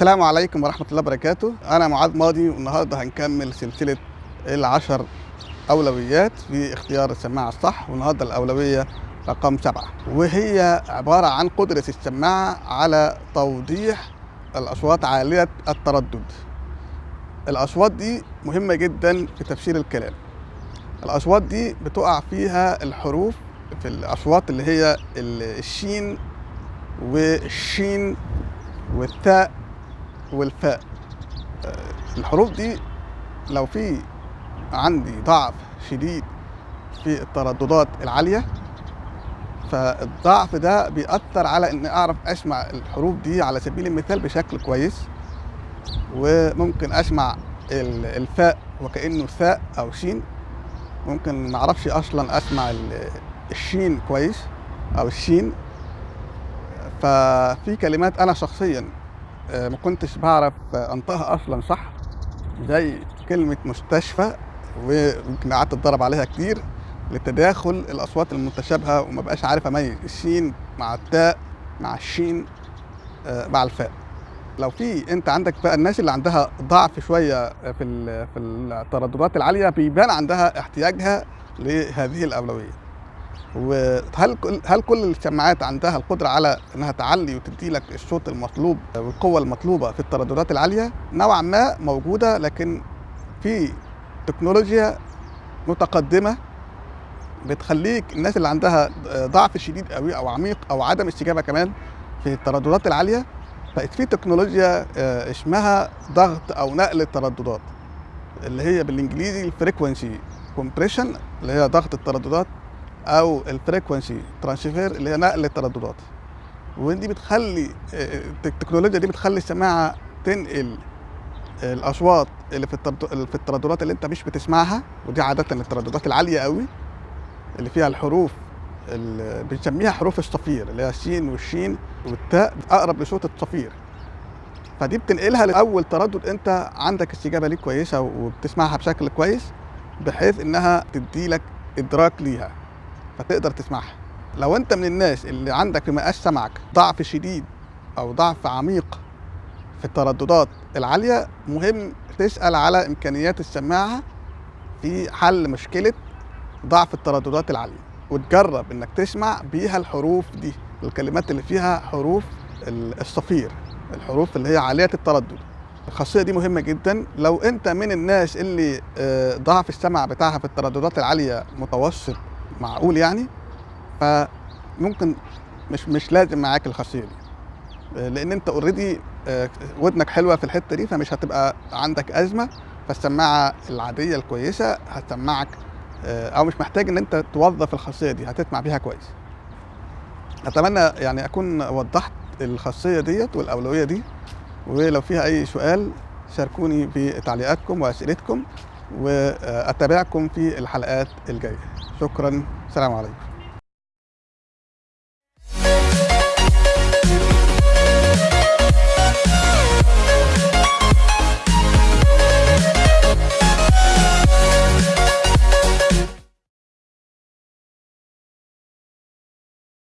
السلام عليكم ورحمة الله وبركاته. أنا معاذ ماضي والنهاردة هنكمل سلسلة العشر أولويات في اختيار السماعة الصح والنهاردة الأولوية رقم سبعة. وهي عبارة عن قدرة السماعة على توضيح الأصوات عالية التردد. الأصوات دي مهمة جدا في تفسير الكلام. الأصوات دي بتقع فيها الحروف في الأصوات اللي هي الشين والشين والتاء والفاء. الحروف دي لو في عندي ضعف شديد في الترددات العالية فالضعف ده بيأثر على إني أعرف أسمع الحروف دي على سبيل المثال بشكل كويس وممكن أسمع ال- الفاء وكأنه ثاء أو شين. ممكن معرفش أصلا أسمع ال- الشين كويس أو الشين. ففي كلمات أنا شخصيا ما كنتش بعرف آه، أنطقها أصلا صح؟ زي كلمة مستشفى ويمكن قعدت أتدرب عليها كتير لتداخل الأصوات المتشابهة وما بقاش عارف اميز الشين مع التاء مع الشين آه، مع الفاء. لو في أنت عندك بقى الناس اللي عندها ضعف شوية في في الترددات العالية بيبان عندها احتياجها لهذه الأولوية. وهل هل كل السماعات عندها القدرة على إنها تعلي وتدي لك الصوت المطلوب والقوه المطلوبة في الترددات العالية؟ نوعا ما موجودة لكن في تكنولوجيا متقدمة بتخليك الناس اللي عندها ضعف شديد قوي أو عميق أو عدم استجابة كمان في الترددات العالية بقت في تكنولوجيا آه، اسمها ضغط أو نقل الترددات اللي هي بالإنجليزي ال frequency compression اللي هي ضغط الترددات. أو ال frequency transfer اللي هي نقل الترددات. ودي بتخلي آه، التكنولوجيا دي بتخلي السماعة تنقل الأصوات اللي في في الترددات اللي أنت مش بتسمعها ودي عادة الترددات العالية قوي اللي فيها الحروف اللي بنسميها حروف الصفير اللي هي السين والشين والتاء أقرب لصوت الصفير. فدي بتنقلها لأول تردد أنت عندك استجابة ليه كويسة وبتسمعها بشكل كويس بحيث إنها تدي لك إدراك ليها. فتقدر تسمعها. لو انت من الناس اللي عندك في مقاس سمعك ضعف شديد أو ضعف عميق في الترددات العالية مهم تسأل على إمكانيات السماعة في حل مشكلة ضعف الترددات العالية وتجرب إنك تسمع بيها الحروف دي الكلمات اللي فيها حروف ال- الصفير الحروف اللي هي عالية التردد. الخاصية دي مهمة جدا. لو أنت من الناس اللي آه، ضعف السمع بتاعها في الترددات العالية متوسط معقول يعني فممكن مش مش لازم معاك الخاصية دي. آه، لأن أنت اوريدي ودنك حلوة في الحتة دي فمش هتبقى عندك أزمة. فالسماعة العادية الكويسة هتسمعك آه، أو مش محتاج إن أنت توظف الخاصية دي هتسمع بيها كويس. أتمنى يعني أكون وضحت الخاصية ديت والأولوية دي. ولو فيها أي سؤال شاركوني في تعليقاتكم وأسئلتكم وأتابعكم في الحلقات الجاية. شكرا. سلام عليكم.